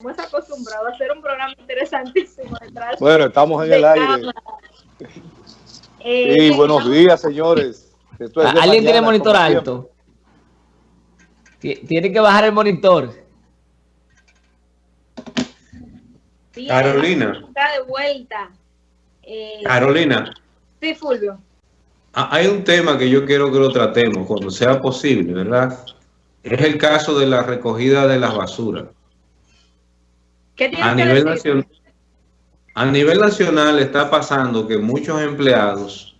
Estamos acostumbrados a hacer un programa interesantísimo detrás. Bueno, estamos en el aire. Eh, sí, buenos días, señores. ¿Alguien tiene monitor alto? Tiene que bajar el monitor. Carolina. Está de vuelta. Eh, Carolina. Sí, Fulvio. Ah, hay un tema que yo quiero que lo tratemos cuando sea posible, ¿verdad? Es el caso de la recogida de las basuras a nivel nacional, a nivel nacional está pasando que muchos empleados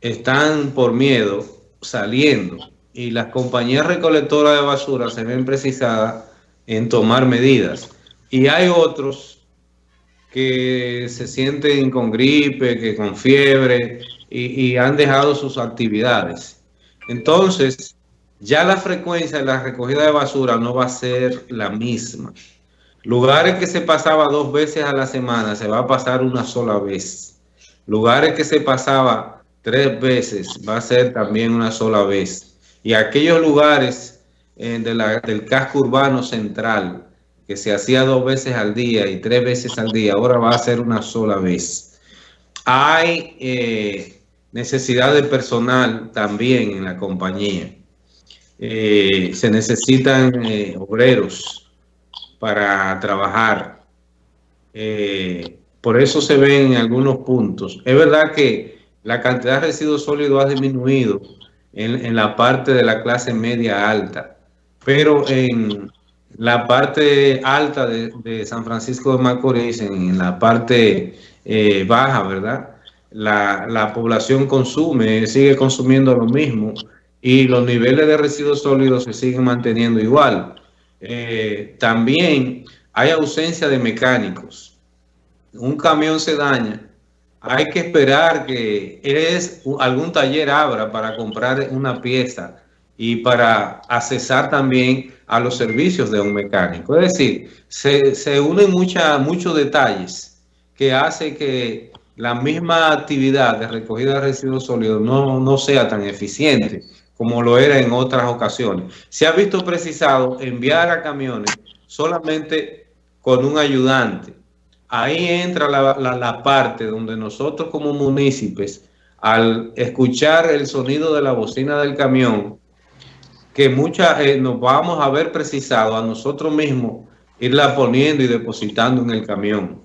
están por miedo saliendo y las compañías recolectoras de basura se ven precisadas en tomar medidas. Y hay otros que se sienten con gripe, que con fiebre y, y han dejado sus actividades. Entonces, ya la frecuencia de la recogida de basura no va a ser la misma. Lugares que se pasaba dos veces a la semana, se va a pasar una sola vez. Lugares que se pasaba tres veces, va a ser también una sola vez. Y aquellos lugares eh, del casco urbano central, que se hacía dos veces al día y tres veces al día, ahora va a ser una sola vez. Hay eh, necesidad de personal también en la compañía. Eh, se necesitan obreros para trabajar. Eh, por eso se ven en algunos puntos. Es verdad que la cantidad de residuos sólidos ha disminuido en, la parte de la clase media alta, pero en la parte alta de, San Francisco de Macorís, en, la parte eh, baja, ¿verdad? La, la población consume, sigue consumiendo lo mismo y los niveles de residuos sólidos se siguen manteniendo igual. Eh, también hay ausencia de mecánicos. Un camión se daña. Hay que esperar que algún taller abra para comprar una pieza y para accesar también a los servicios de un mecánico. Es decir, se, unen muchos detalles que hace que la misma actividad de recogida de residuos sólidos no, no sea tan eficiente como lo era en otras ocasiones. Se ha visto precisado enviar a camiones solamente con un ayudante. Ahí entra la, parte donde nosotros como municipios, al escuchar el sonido de la bocina del camión, que muchas eh, nos vamos a ver precisado a nosotros mismos irla poniendo y depositando en el camión,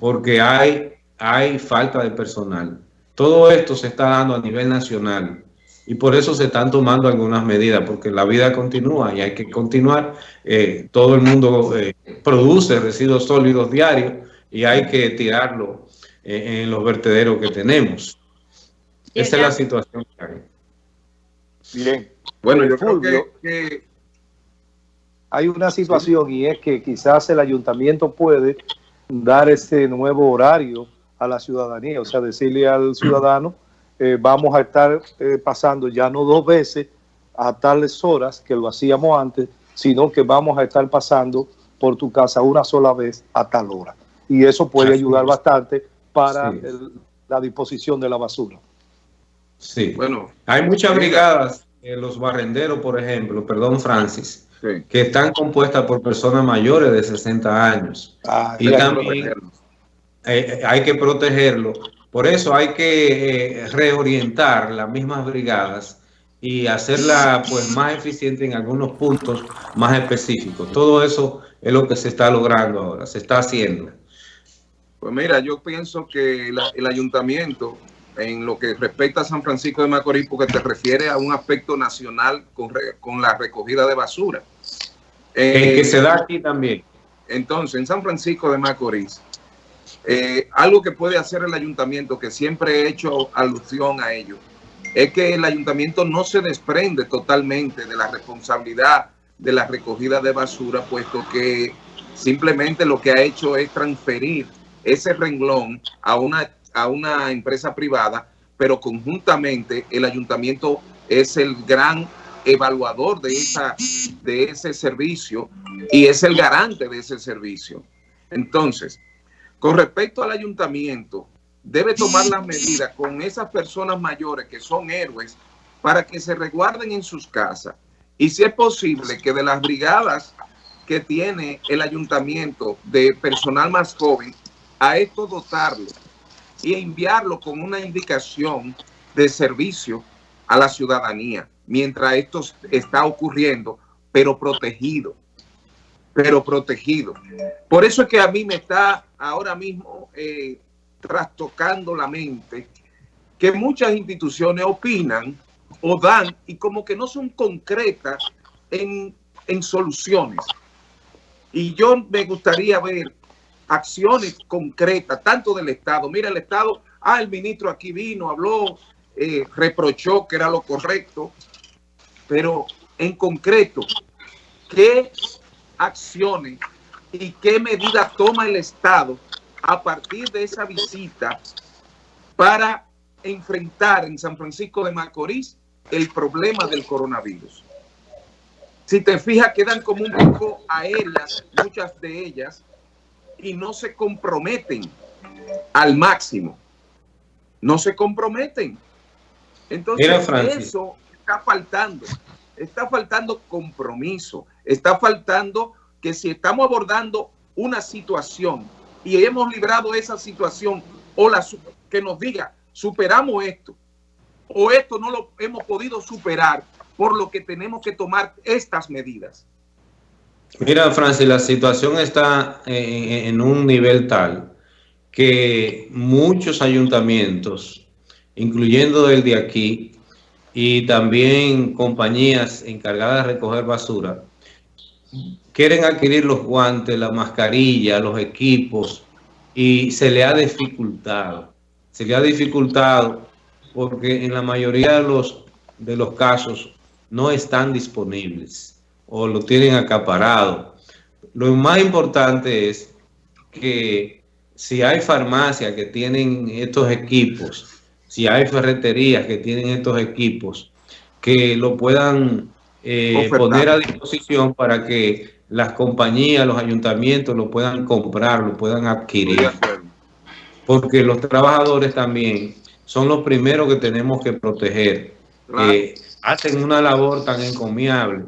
porque hay, hay falta de personal. Todo esto se está dando a nivel nacional y por eso se están tomando algunas medidas, porque la vida continúa y hay que continuar. Eh, todo el mundo eh, produce residuos sólidos diarios y hay que tirarlo eh, en los vertederos que tenemos. Esa es la situación que hay. Bien. Bueno, yo creo que, hay una situación y es que quizás el ayuntamiento puede dar ese nuevo horario a la ciudadanía, o sea, decirle al ciudadano eh, vamos a estar eh, pasando ya no dos veces a tales horas que lo hacíamos antes, sino que vamos a estar pasando por tu casa una sola vez a tal hora. Y eso puede ayudar bastante para la disposición de la basura. Sí, bueno, hay muchas brigadas, los barrenderos, por ejemplo, perdón, Francis, que están compuestas por personas mayores de 60 años. Ah, y también eh, hay que protegerlo por eso hay que eh, reorientar las mismas brigadas y hacerla pues más eficiente en algunos puntos más específicos. Todo eso es lo que se está logrando ahora, se está haciendo. Pues mira, yo pienso que el ayuntamiento, en lo que respecta a San Francisco de Macorís, porque te refiere a un aspecto nacional con, la recogida de basura. que se da aquí también. Entonces, en San Francisco de Macorís, eh, algo que puede hacer el ayuntamiento, que siempre he hecho alusión a ello, es que el ayuntamiento no se desprende totalmente de la responsabilidad de la recogida de basura, puesto que simplemente lo que ha hecho es transferir ese renglón a una, a una empresa privada, pero conjuntamente el ayuntamiento es el gran evaluador de, esa, de ese servicio y es el garante de ese servicio. Entonces, con respecto al ayuntamiento, debe tomar las medidas con esas personas mayores que son héroes para que se resguarden en sus casas. Y si es posible que de las brigadas que tiene el ayuntamiento de personal más joven, a esto dotarlo y enviarlo con una indicación de servicio a la ciudadanía, mientras esto está ocurriendo, pero protegido, pero protegido. Por eso es que a mí me está ahora mismo eh, trastocando la mente que muchas instituciones opinan o dan y como que no son concretas en, en soluciones. Y yo me gustaría ver acciones concretas, tanto del Estado. Mira, el Estado, ah, el ministro aquí vino, habló, eh, reprochó que era lo correcto, pero en concreto, ¿qué acciones y qué medidas toma el Estado a partir de esa visita para enfrentar en San Francisco de Macorís el problema del coronavirus? Si te fijas, quedan como un poco aéreas, muchas de ellas, y no se comprometen al máximo. No se comprometen. Entonces, eso está faltando. Está faltando compromiso. Está faltando que si estamos abordando una situación y hemos librado esa situación, o la que nos diga, superamos esto, o esto no lo hemos podido superar, por lo que tenemos que tomar estas medidas. Mira, Francis, la situación está en, un nivel tal que muchos ayuntamientos, incluyendo el de aquí, y también compañías encargadas de recoger basura, quieren adquirir los guantes, la mascarilla, los equipos, y se le ha dificultado. Se le ha dificultado porque en la mayoría de los, de los casos no están disponibles o lo tienen acaparado. Lo más importante es que si hay farmacias que tienen estos equipos, si hay ferreterías que tienen estos equipos, que lo puedan eh, poner a disposición para que las compañías, los ayuntamientos lo puedan comprar, lo puedan adquirir. Porque los trabajadores también son los primeros que tenemos que proteger. Hacen una labor tan encomiable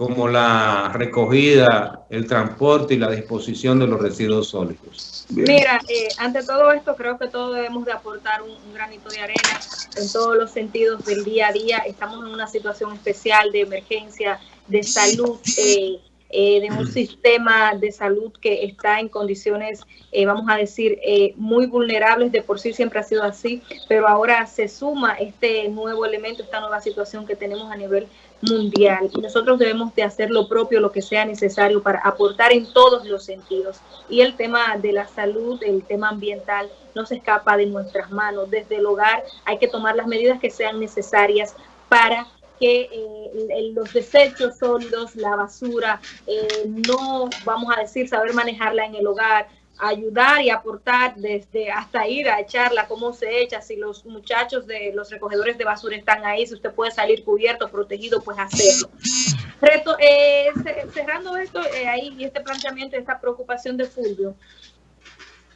como la recogida, el transporte y la disposición de los residuos sólidos. Mira, eh, ante todo esto creo que todos debemos de aportar un, granito de arena en todos los sentidos del día a día. Estamos en una situación especial de emergencia de salud. Eh, eh, de un sistema de salud que está en condiciones, eh, vamos a decir, eh, muy vulnerables, de por sí siempre ha sido así, pero ahora se suma este nuevo elemento, esta nueva situación que tenemos a nivel mundial y nosotros debemos de hacer lo propio, lo que sea necesario para aportar en todos los sentidos. Y el tema de la salud, el tema ambiental, no se escapa de nuestras manos. Desde el hogar hay que tomar las medidas que sean necesarias para que eh, los desechos sólidos, la basura, eh, no vamos a decir saber manejarla en el hogar, ayudar y aportar desde hasta ir a echarla, cómo se echa, si los muchachos de los recogedores de basura están ahí, si usted puede salir cubierto, protegido, pues hacerlo. Reto, eh, cerrando esto ahí y este planteamiento, esta preocupación de Fulvio,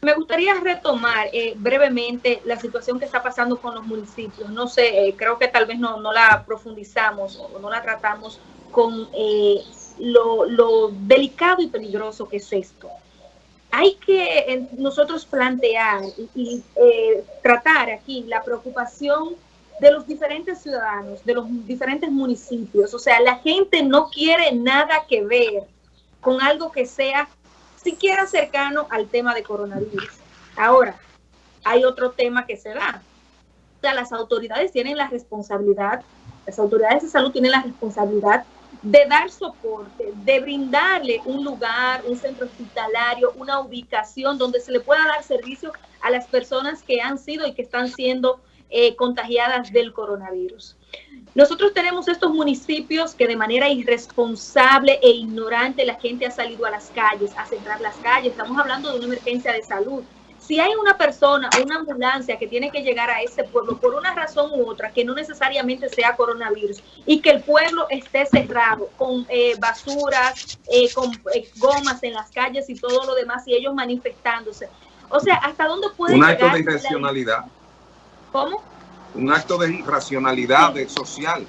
me gustaría retomar eh, brevemente la situación que está pasando con los municipios. No sé, eh, creo que tal vez no, la profundizamos o no la tratamos con eh, lo, delicado y peligroso que es esto. Hay que nosotros plantear y, tratar aquí la preocupación de los diferentes ciudadanos, de los diferentes municipios. O sea, la gente no quiere nada que ver con algo que sea siquiera cercano al tema de coronavirus. Ahora, hay otro tema que se da. Las autoridades tienen la responsabilidad, las autoridades de salud tienen la responsabilidad de dar soporte, de brindarle un lugar, un centro hospitalario, una ubicación donde se le pueda dar servicio a las personas que han sido y que están siendo eh, contagiadas del coronavirus. Nosotros tenemos estos municipios que de manera irresponsable e ignorante la gente ha salido a las calles, a cerrar las calles. Estamos hablando de una emergencia de salud. Si hay una persona, una ambulancia que tiene que llegar a ese pueblo por una razón u otra, que no necesariamente sea coronavirus, y que el pueblo esté cerrado con eh, basuras, eh, con eh, gomas en las calles y todo lo demás, y ellos manifestándose. O sea, ¿hasta dónde puede llegar? Un acto de irracionalidad. ¿Cómo? Un acto de irracionalidad social.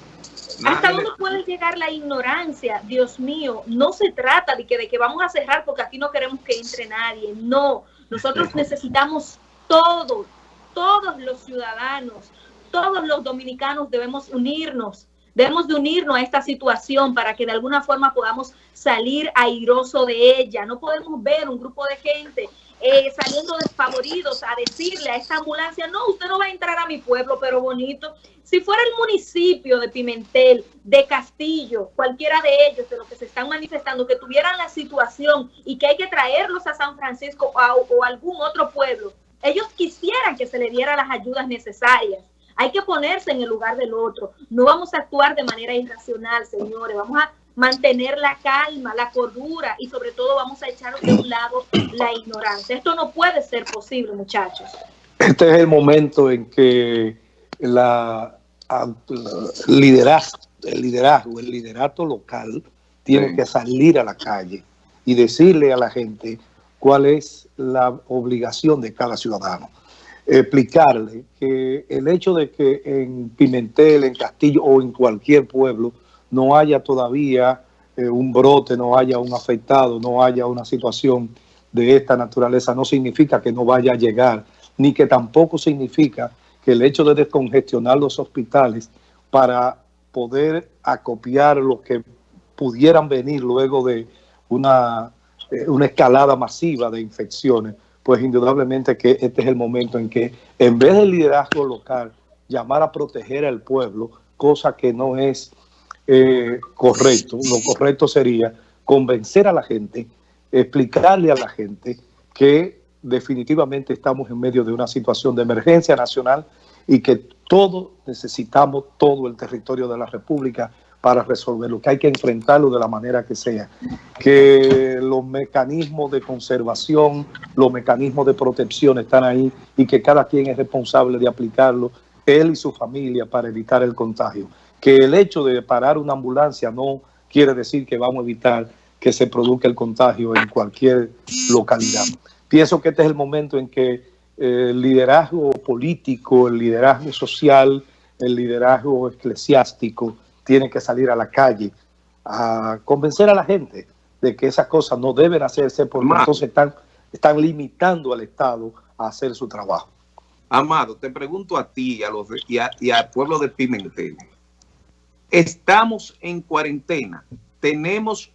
¿Hasta dónde puede llegar la ignorancia? Dios mío, no se trata de que, de que vamos a cerrar porque aquí no queremos que entre nadie. No, nosotros necesitamos todos, todos los ciudadanos, todos los dominicanos debemos unirnos. Debemos de unirnos a esta situación para que de alguna forma podamos salir airoso de ella. No podemos ver un grupo de gente eh, saliendo desfavoridos a decirle a esta ambulancia, no, usted no va a entrar a mi pueblo, pero bonito. Si fuera el municipio de Pimentel, de Castillo, cualquiera de ellos, de los que se están manifestando, que tuvieran la situación y que hay que traerlos a San Francisco o a algún otro pueblo, ellos quisieran que se le diera las ayudas necesarias. Hay que ponerse en el lugar del otro. No vamos a actuar de manera irracional, señores. Vamos a mantener la calma, la cordura y sobre todo vamos a echar de un lado la ignorancia. Esto no puede ser posible, muchachos. Este es el momento en que la, liderazgo, el liderazgo, el liderato local tiene que salir a la calle y decirle a la gente cuál es la obligación de cada ciudadano. Explicarle que el hecho de que en Pimentel, en Castillo o en cualquier pueblo no haya todavía eh, un brote, no haya un afectado, no haya una situación de esta naturaleza, no significa que no vaya a llegar, ni que tampoco significa que el hecho de descongestionar los hospitales para poder acopiar lo que pudieran venir luego de una, eh, una escalada masiva de infecciones, pues indudablemente que este es el momento en que en vez del liderazgo local, llamar a proteger al pueblo, cosa que no es eh, correcto. Lo correcto sería convencer a la gente, explicarle a la gente que definitivamente estamos en medio de una situación de emergencia nacional y que todos necesitamos todo el territorio de la República para resolverlo, que hay que enfrentarlo de la manera que sea, que los mecanismos de conservación, los mecanismos de protección están ahí y que cada quien es responsable de aplicarlo, él y su familia, para evitar el contagio que el hecho de parar una ambulancia no quiere decir que vamos a evitar que se produzca el contagio en cualquier localidad. Pienso que este es el momento en que eh, el liderazgo político, el liderazgo social, el liderazgo eclesiástico tiene que salir a la calle a convencer a la gente de que esas cosas no deben hacerse porque entonces están, están limitando al Estado a hacer su trabajo. Amado, te pregunto a ti a los y, y al pueblo de Pimentel. Estamos en cuarentena. Tenemos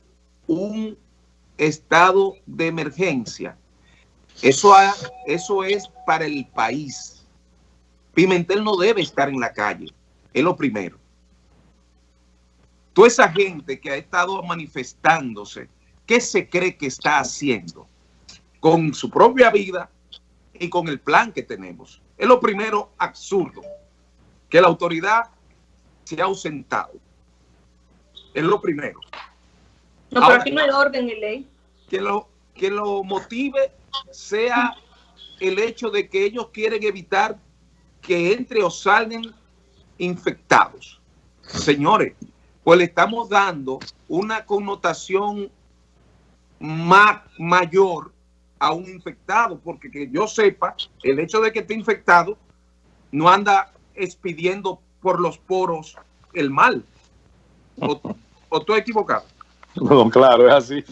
un estado de emergencia. Eso, eso es para el país. Pimentel no debe estar en la calle. Es lo primero. Toda esa gente que ha estado manifestándose, ¿qué se cree que está haciendo? Con su propia vida y con el plan que tenemos. Es lo primero absurdo. Que la autoridad se ha ausentado. Es lo primero. No, pero aquí no hay orden en ley. Que lo, que lo motive sea el hecho de que ellos quieren evitar que entre o salgan infectados. Señores, pues le estamos dando una connotación más mayor a un infectado, porque que yo sepa, el hecho de que esté infectado no anda expidiendo por los poros el mal. ¿O, o estoy equivocado? No, claro, es así.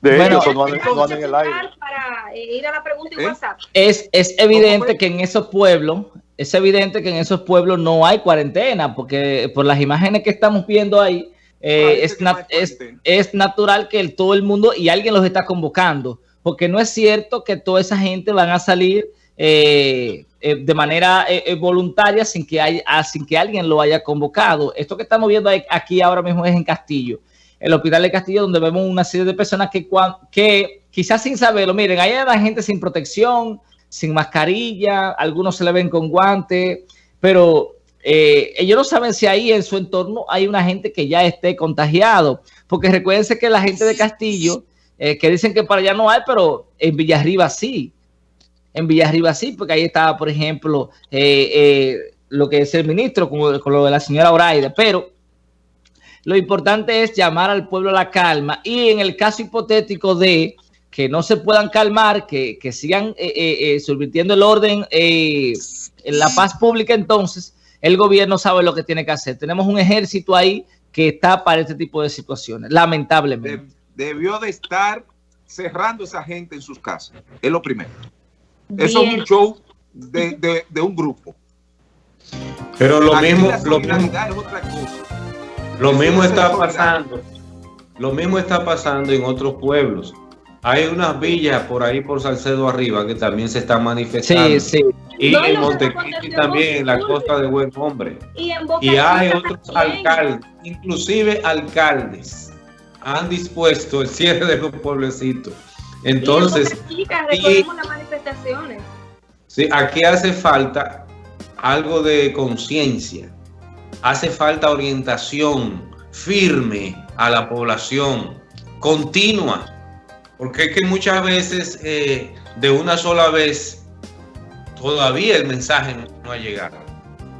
De hecho, no, en el aire. Para eh, ir a la pregunta en ¿Eh? WhatsApp. Es, es evidente que en esos pueblos, es evidente que en esos pueblos no hay cuarentena, porque por las imágenes que estamos viendo ahí, eh, es, es, es, natural que el, todo el mundo y alguien los está convocando, porque no es cierto que toda esa gente van a salir eh, eh, de manera eh, voluntaria sin que, haya, ah, sin que alguien lo haya convocado. Esto que estamos viendo aquí ahora mismo es en Castillo, el hospital de Castillo, donde vemos una serie de personas que, que quizás sin saberlo, miren, hay gente sin protección, sin mascarilla, algunos se le ven con guantes, pero ellos no saben si ahí en su entorno hay una gente que ya esté contagiado, porque recuérdense que la gente de Castillo, que dicen que para allá no hay, pero en Villarriba sí en Villarriba sí, porque ahí estaba, por ejemplo, eh, eh, lo que es el ministro, con, lo de la señora Oraide, pero lo importante es llamar al pueblo a la calma y en el caso hipotético de que no se puedan calmar, que, sigan eh, subvirtiendo el orden, en la paz pública, entonces el gobierno sabe lo que tiene que hacer. Tenemos un ejército ahí que está para este tipo de situaciones, lamentablemente. debió de estar cerrando esa gente en sus casas, es lo primero. Eso es un show de, un grupo. Pero lo mismo, lo mismo, Lo mismo está pasando. Lo mismo está pasando en otros pueblos. Hay unas villas por ahí por Salcedo arriba que también se están manifestando. Sí, sí. Y en Montecristi también, en la costa de Buen Hombre. Y, hay otros alcaldes, inclusive alcaldes, han dispuesto el cierre de los pueblecitos. Entonces, y las manifestaciones. Sí, aquí hace falta algo de conciencia, hace falta orientación firme a la población, continua, porque es que muchas veces eh, de una sola vez todavía el mensaje no ha llegado.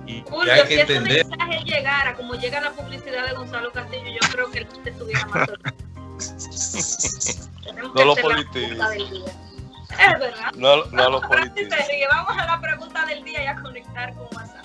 Y, hay que si entender. ese mensaje llegara, como llega la publicidad de Gonzalo Castillo, yo creo que él estuviera más No lo politices. Es verdad. No, no lo politices. Vamos a la pregunta del día y a conectar con WhatsApp.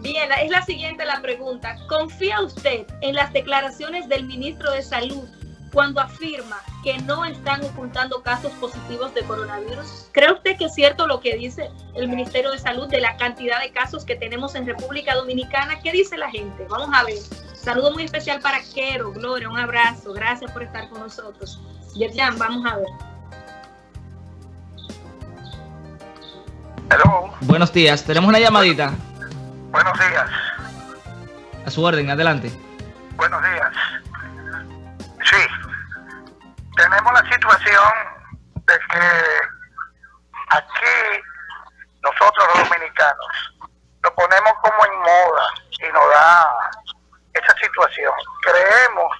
Bien, es la siguiente la pregunta. ¿Confía usted en las declaraciones del ministro de Salud cuando afirma que no están ocultando casos positivos de coronavirus? ¿Cree usted que es cierto lo que dice el Ministerio de Salud de la cantidad de casos que tenemos en República Dominicana? ¿Qué dice la gente? Vamos a ver. Saludo muy especial para Quero, Gloria, un abrazo. Gracias por estar con nosotros. Yerjan, vamos a ver. Hello. Buenos días, tenemos una llamadita. Buenos días. A su orden, adelante. Buenos días. Sí, tenemos la situación de que aquí nosotros los dominicanos lo ponemos como en moda y nos da Creemos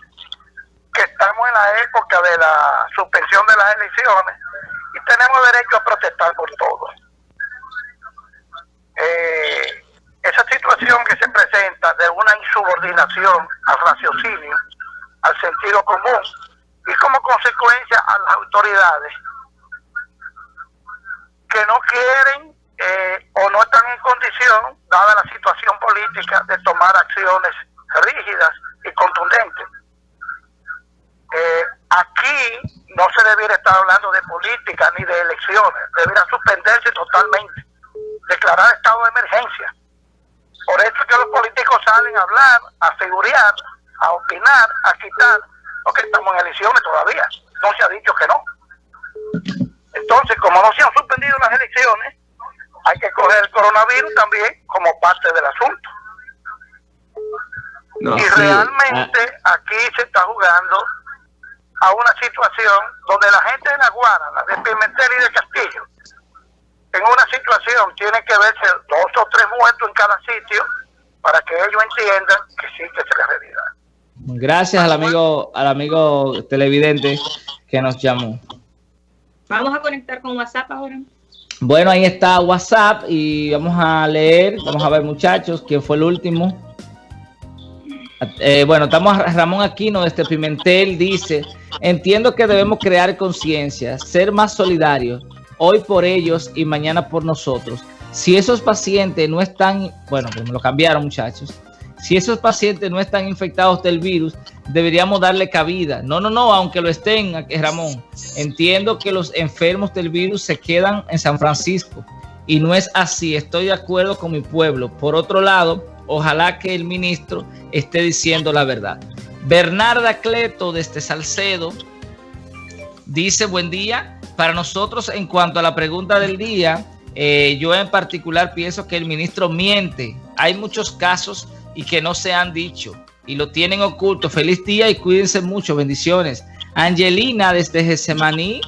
que estamos en la época de la suspensión de las elecciones y tenemos derecho a protestar por todo. Eh, esa situación que se presenta de una insubordinación al raciocinio, al sentido común y como consecuencia a las autoridades que no quieren eh, o no están en condición, dada la situación política, de tomar acciones rígidas y contundentes. Eh, aquí no se debiera estar hablando de política ni de elecciones, debiera suspenderse totalmente, declarar estado de emergencia. Por eso es que los políticos salen a hablar, a figurar, a opinar, a quitar, porque estamos en elecciones todavía, no se ha dicho que no. Entonces, como no se han suspendido las elecciones, hay que coger el coronavirus también como parte del asunto y realmente ah. aquí se está jugando a una situación donde la gente de La Guara, la de Pimentel y de Castillo, en una situación tiene que verse dos o tres muertos en cada sitio para que ellos entiendan que sí que es la realidad. Gracias al amigo, al amigo televidente que nos llamó. Vamos a conectar con WhatsApp ahora. Bueno, ahí está WhatsApp y vamos a leer, vamos a ver muchachos, quién fue el último. Eh, bueno, estamos Ramón Aquino este Pimentel dice, entiendo que debemos crear conciencia, ser más solidarios, hoy por ellos y mañana por nosotros. Si esos pacientes no están, bueno, pues me lo cambiaron muchachos, si esos pacientes no están infectados del virus, deberíamos darle cabida. No, no, no, aunque lo estén, Ramón. Entiendo que los enfermos del virus se quedan en San Francisco y no es así. Estoy de acuerdo con mi pueblo. Por otro lado, Ojalá que el ministro esté diciendo la verdad. Bernarda Cleto desde Salcedo dice buen día. Para nosotros en cuanto a la pregunta del día, eh, yo en particular pienso que el ministro miente. Hay muchos casos y que no se han dicho y lo tienen oculto. Feliz día y cuídense mucho. Bendiciones. Angelina desde Gesemaní